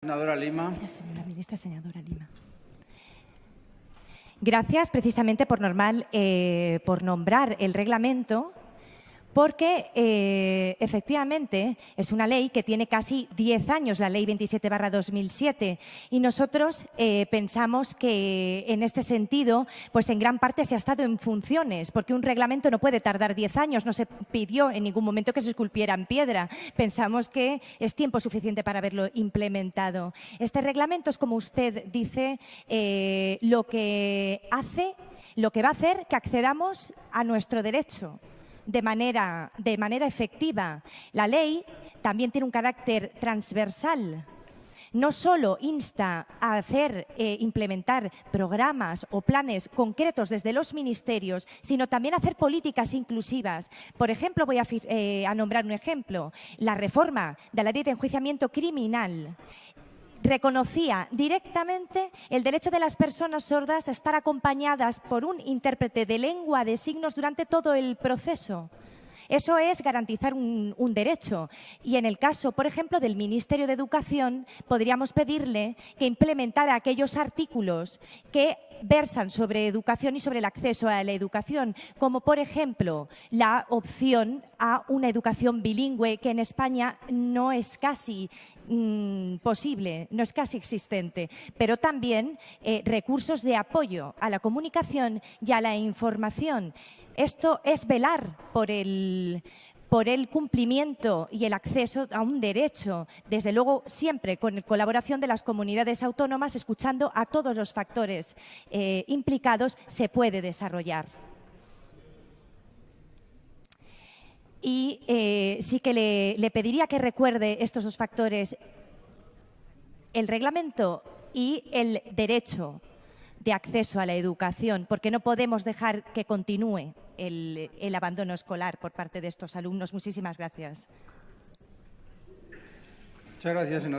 Senadora Lima. Señora ministra, senadora Lima. Gracias precisamente por, normal, eh, por nombrar el reglamento porque eh, efectivamente es una ley que tiene casi 10 años, la ley 27 2007, y nosotros eh, pensamos que en este sentido, pues en gran parte se ha estado en funciones, porque un reglamento no puede tardar 10 años, no se pidió en ningún momento que se esculpiera en piedra. Pensamos que es tiempo suficiente para haberlo implementado. Este reglamento es, como usted dice, eh, lo que hace, lo que va a hacer que accedamos a nuestro derecho de manera, de manera efectiva. La ley también tiene un carácter transversal. No solo insta a hacer, eh, implementar programas o planes concretos desde los ministerios, sino también a hacer políticas inclusivas. Por ejemplo, voy a, eh, a nombrar un ejemplo, la reforma de la ley de enjuiciamiento criminal reconocía directamente el derecho de las personas sordas a estar acompañadas por un intérprete de lengua de signos durante todo el proceso. Eso es garantizar un, derecho. Y en el caso, por ejemplo, del Ministerio de Educación, podríamos pedirle que implementara aquellos artículos que versan sobre educación y sobre el acceso a la educación, como por ejemplo la opción a una educación bilingüe que en España no es casi mm, posible, no es casi existente, pero también eh, recursos de apoyo a la comunicación y a la información. Esto es velar por el, por el cumplimiento y el acceso a un derecho, desde luego siempre con colaboración de las comunidades autónomas, escuchando a todos los factores eh, implicados, se puede desarrollar. Y eh, sí que le, le pediría que recuerde estos dos factores, el reglamento y el derecho de acceso a la educación, porque no podemos dejar que continúe el, el abandono escolar por parte de estos alumnos. Muchísimas gracias. Muchas gracias, senadora.